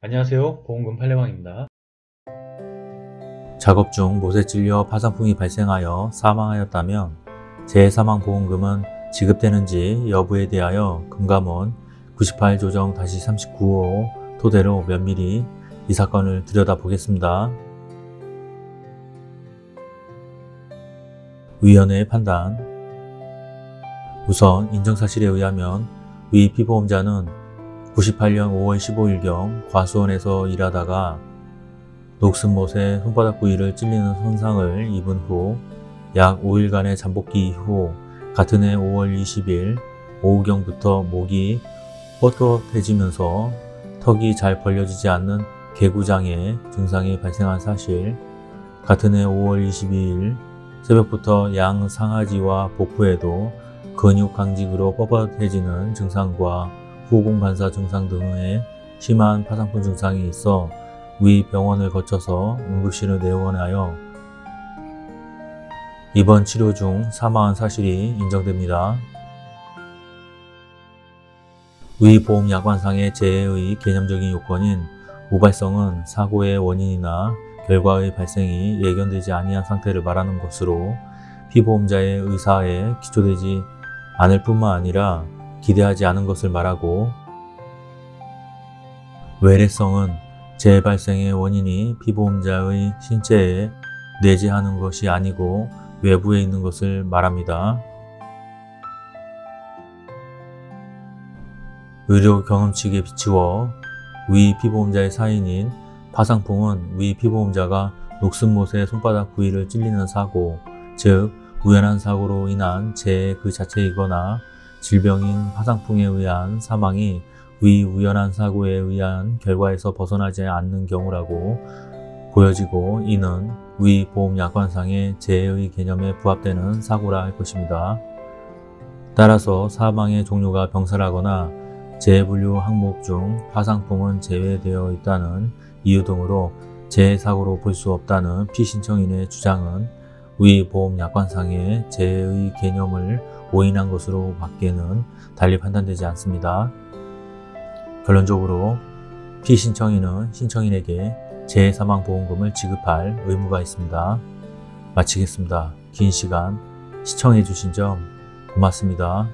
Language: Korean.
안녕하세요 보험금 팔례방입니다. 작업 중 못에 찔려 파상풍이 발생하여 사망하였다면 재사망보험금은 지급되는지 여부에 대하여 금감원 98 조정 39호 토대로 면밀히 이 사건을 들여다보겠습니다. 위원회의 판단 우선 인정사실에 의하면 위 피보험자는 98년 5월 15일경 과수원에서 일하다가 녹슨못에 손바닥 부위를 찔리는 손상을 입은 후 약 5일간의 잠복기 이후 같은 해 5월 20일 오후경부터 목이 뻣뻣해지면서 턱이 잘 벌려지지 않는 개구장애 증상이 발생한 사실 같은 해 5월 22일 새벽부터 양 상하지와 복부에도 근육 강직으로 뻣뻣해지는 증상과 후공 반사 증상 등의 심한 파상풍 증상이 있어 위 병원을 거쳐서 응급실을 내원하여 입원 치료 중 사망한 사실이 인정됩니다. 위 보험 약관상의 재해의 개념적인 요건인 우발성은 사고의 원인이나 결과의 발생이 예견되지 아니한 상태를 말하는 것으로 피보험자의 의사에 기초되지 않을 뿐만 아니라 기대하지 않은 것을 말하고 외래성은 재발생의 원인이 피보험자의 신체에 내재하는 것이 아니고 외부에 있는 것을 말합니다. 의료 경험칙에 비추어 위 피보험자의 사인인 파상풍은 위 피보험자가 녹슨 못의 손바닥 부위를 찔리는 사고, 즉 우연한 사고로 인한 재해 그 자체이거나 질병인 파상풍에 의한 사망이 위 우연한 사고에 의한 결과에서 벗어나지 않는 경우라고 보여지고 이는 위 보험약관상의 재해의 개념에 부합되는 사고라 할 것입니다. 따라서 사망의 종류가 병사라거나 재해분류 항목 중 파상풍은 제외되어 있다는 이유 등으로 재해사고로 볼 수 없다는 피신청인의 주장은 위 보험약관상의 재해의 개념을 오인한 것으로 밖에는 달리 판단되지 않습니다. 결론적으로 피신청인은 신청인에게 재해사망보험금을 지급할 의무가 있습니다. 마치겠습니다. 긴 시간 시청해주신 점 고맙습니다.